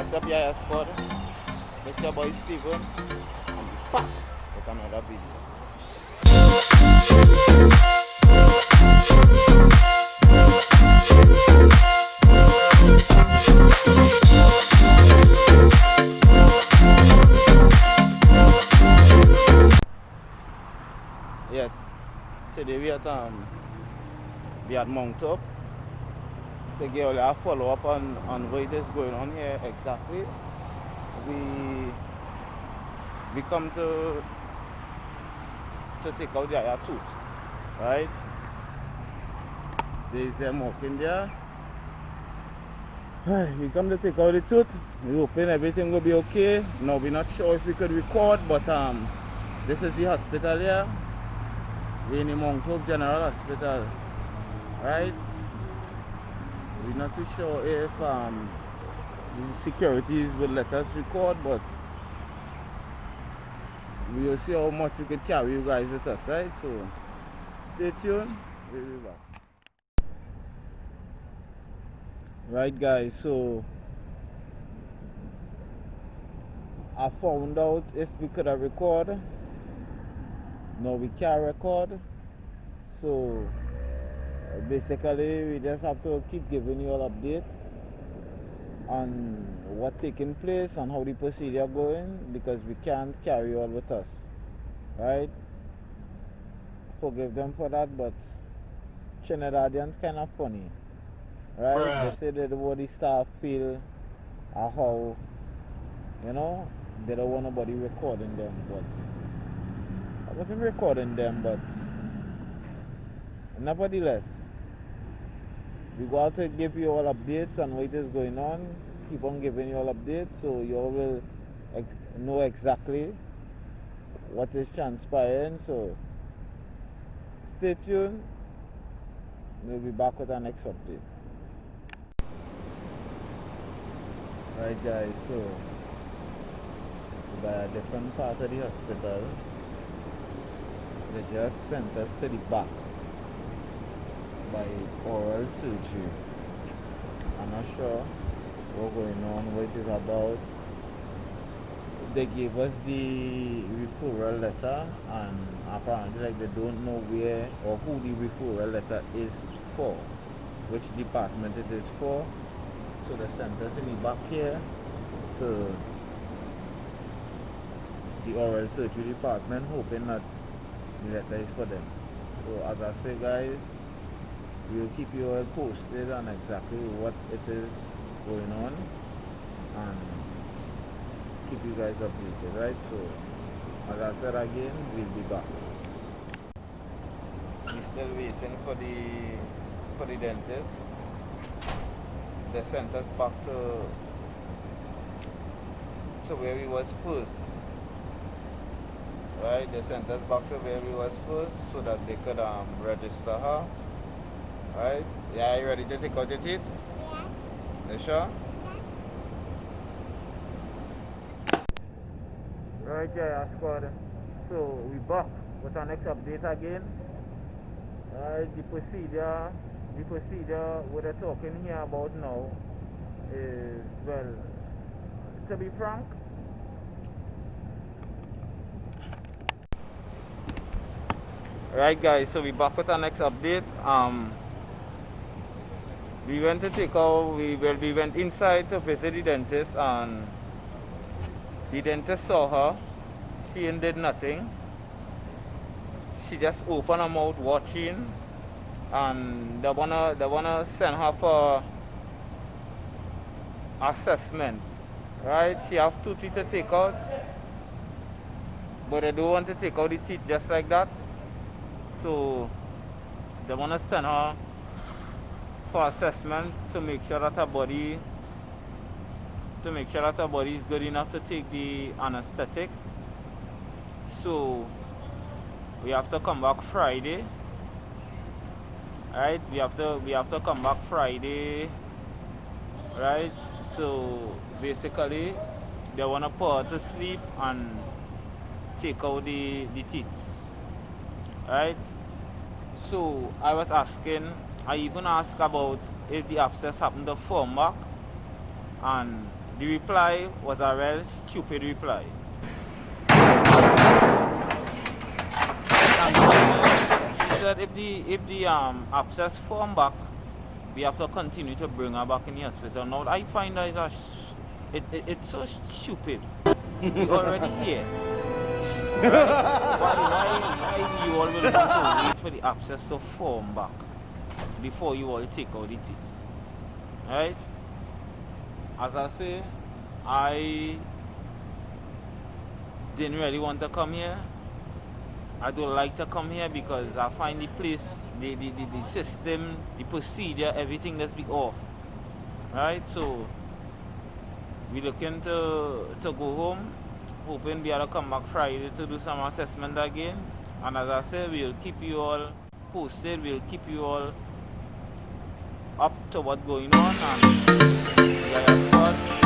What's up, Yaya Squad? It's your boy Steven. And back with another video. Yeah, today we at um we at Mount Up to give a follow up on, on what is going on here exactly. We we come to to take out the other tooth, right? There's them walking there. We come to take out the tooth. We hoping everything will be okay. No, we're not sure if we could record, but um, this is the hospital here. We're in the Mount Hope General Hospital, right? We're not too sure if um, the securities will let us record, but we'll see how much we can carry you guys with us, right? So stay tuned. We'll be back. Right, guys. So I found out if we could have recorded. No, we can't record. So basically, we just have to keep giving you all updates on what's taking place and how the procedure going because we can't carry all with us. Right? Forgive them for that, but Trinidadians kind of funny. Right? Bruh. They say that the body staff feel uh, how, you know, they don't want nobody recording them, but I wasn't recording them, but nevertheless, we go out to give you all updates on what is going on. Keep on giving you all updates so you all will ex- know exactly what is transpiring. So stay tuned. We'll be back with our next update. Right, guys, so by a different part of the hospital, they just sent us to the back by oral surgery. I'm not sure what's going on, what it is about. They gave us the referral letter and apparently like they don't know where or who the referral letter is for, which department it is for. So they sent us the back here to the oral surgery department hoping that the letter is for them. So as I say guys, we'll keep you all posted on exactly what it is going on and keep you guys updated, right? So, as I said again, we'll be back. We're still waiting for the for the dentist. They sent us back to to where we was first. Right? They sent us back to where we was first so that they could um, register her. Right? Yeah, you ready to take out your teeth? You sure? Right, yeah, squad. So we back with our next update again. Right, the procedure, the procedure what they're talking here about now is well, to be frank. Right, guys. So we back with our next update. Um, we went to take our we well we went inside to visit the dentist and the dentist saw her. She ain't did nothing. She just opened her mouth watching and they wanna they wanna send her for assessment right? She have two teeth to take out but they don't want to take out the teeth just like that. So they wanna send her for assessment to make sure that her body to make sure that her body is good enough to take the anesthetic. So we have to come back Friday. Right? We have to we have to come back Friday. Right? So basically they wanna put her to sleep and take out the, the teeth. Right? So I was asking I even asked about if the abscess happened to form back and the reply was a real stupid reply. she said if the if the um abscess form back, we have to continue to bring her back in the hospital. Now I find that it's, a, it, it, it's so stupid. We're already here. Right? why, why, why you always want to wait for the abscess to form back before you all take out the teeth? Right? As I say, I didn't really want to come here. I don't like to come here because I find the place, the, the, the, the system, the procedure, everything that's be off. Right? So we looking to to go home. Hoping we able to come back Friday to do some assessment again. And as I said, we'll keep you all posted, we'll keep you all up to what's going on and yeah,